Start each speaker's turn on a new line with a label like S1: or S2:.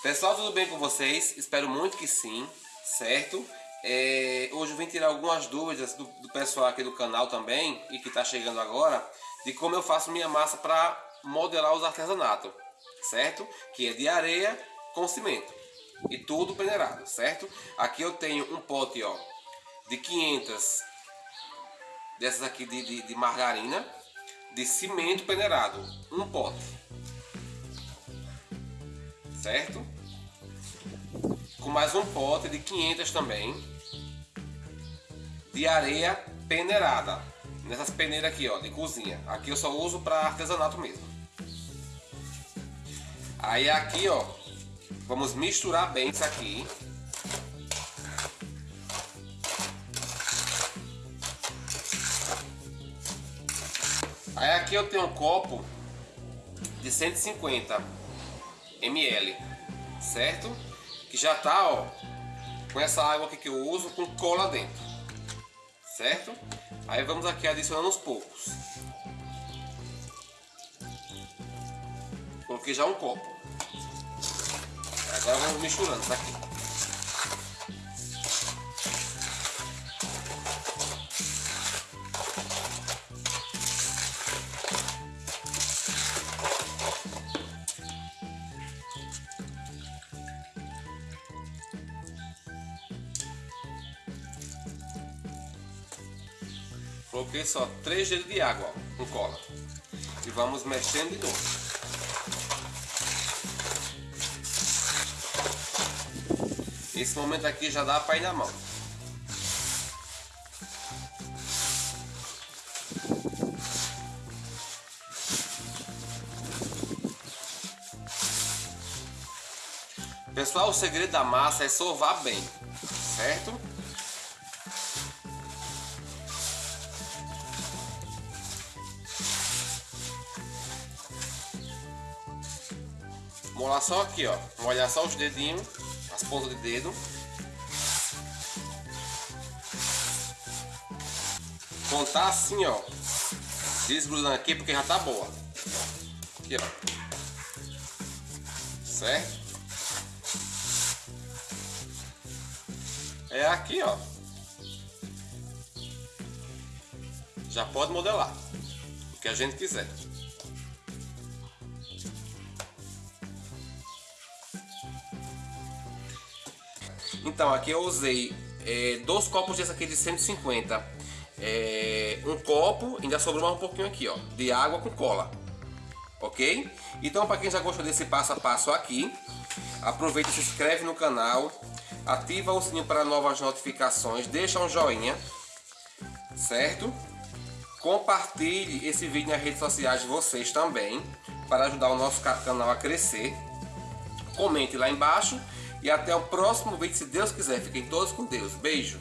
S1: Pessoal, tudo bem com vocês? Espero muito que sim, certo? É, hoje eu vim tirar algumas dúvidas do, do, pessoal aqui do canal também e que está chegando agora de como eu faço minha massa para modelar os artesanatos, certo? Que é de areia com cimento e tudo peneirado, certo? Aqui eu tenho um pote ó, de 500 dessas aqui de, de, de margarina de cimento peneirado, um pote certo? Com mais um pote de 500 também de areia peneirada. Nessas peneiras aqui, ó, de cozinha. Aqui eu só uso para artesanato mesmo. Aí aqui, ó, vamos misturar bem isso aqui. Aí aqui eu tenho um copo de 150 ml, certo? Que já tá, ó, com essa água aqui que eu uso com cola dentro, certo? Aí vamos aqui adicionando aos poucos. Coloquei já um copo. Agora vamos misturando isso aqui. Coloquei só 3 dedos de água ó, com cola. E vamos mexendo de novo. Esse momento aqui já dá para ir na mão. Pessoal, o segredo da massa é sovar bem, certo? Molhar só aqui, ó. Molhar só os dedinhos, as pontas de dedo. Contar assim, ó. Desgrudando aqui porque já tá boa. Aqui, ó. Certo? É aqui, ó. Já pode modelar o que a gente quiser. Então, aqui eu usei é, dois copos desse aqui de 150. É, um copo, ainda sobrou mais um pouquinho aqui, ó, de água com cola. Ok? Então, para quem já gostou desse passo a passo aqui, aproveita e se inscreve no canal, ativa o sininho para novas notificações, deixa um joinha, certo? Compartilhe esse vídeo nas redes sociais de vocês também, para ajudar o nosso canal a crescer. Comente lá embaixo e até o próximo vídeo, se Deus quiser. Fiquem todos com Deus. Beijo!